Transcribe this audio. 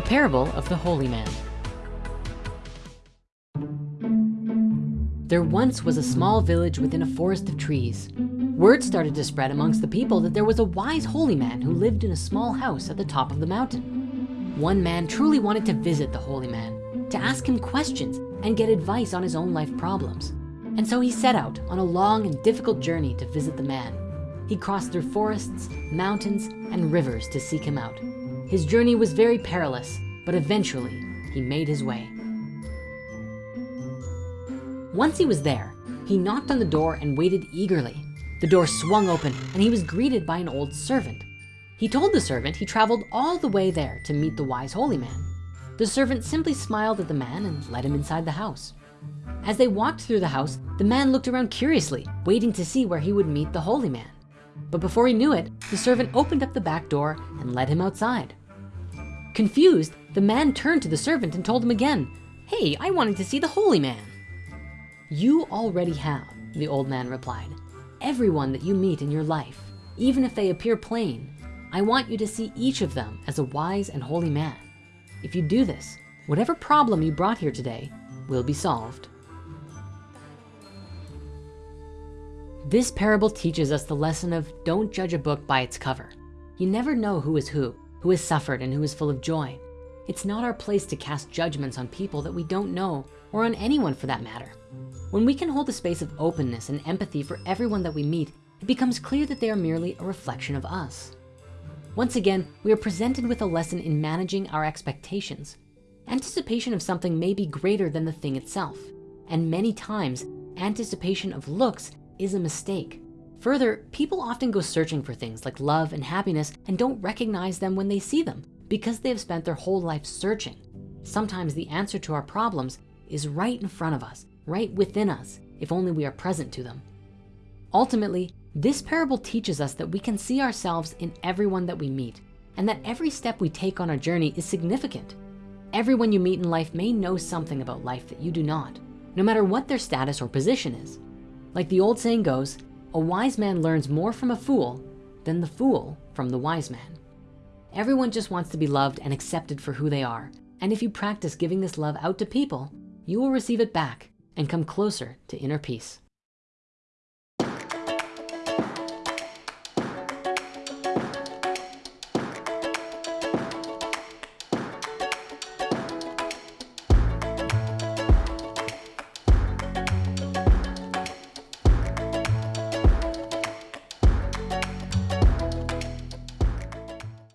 The Parable of the Holy Man. There once was a small village within a forest of trees. Word started to spread amongst the people that there was a wise holy man who lived in a small house at the top of the mountain. One man truly wanted to visit the holy man, to ask him questions and get advice on his own life problems. And so he set out on a long and difficult journey to visit the man. He crossed through forests, mountains, and rivers to seek him out. His journey was very perilous, but eventually he made his way. Once he was there, he knocked on the door and waited eagerly. The door swung open and he was greeted by an old servant. He told the servant he traveled all the way there to meet the wise holy man. The servant simply smiled at the man and led him inside the house. As they walked through the house, the man looked around curiously, waiting to see where he would meet the holy man. But before he knew it, the servant opened up the back door and led him outside. Confused, the man turned to the servant and told him again, Hey, I wanted to see the holy man. You already have, the old man replied. Everyone that you meet in your life, even if they appear plain, I want you to see each of them as a wise and holy man. If you do this, whatever problem you brought here today will be solved. This parable teaches us the lesson of don't judge a book by its cover. You never know who is who who has suffered and who is full of joy. It's not our place to cast judgments on people that we don't know or on anyone for that matter. When we can hold a space of openness and empathy for everyone that we meet, it becomes clear that they are merely a reflection of us. Once again, we are presented with a lesson in managing our expectations. Anticipation of something may be greater than the thing itself. And many times, anticipation of looks is a mistake. Further, people often go searching for things like love and happiness and don't recognize them when they see them because they have spent their whole life searching. Sometimes the answer to our problems is right in front of us, right within us, if only we are present to them. Ultimately, this parable teaches us that we can see ourselves in everyone that we meet and that every step we take on our journey is significant. Everyone you meet in life may know something about life that you do not, no matter what their status or position is. Like the old saying goes, a wise man learns more from a fool than the fool from the wise man. Everyone just wants to be loved and accepted for who they are. And if you practice giving this love out to people, you will receive it back and come closer to inner peace.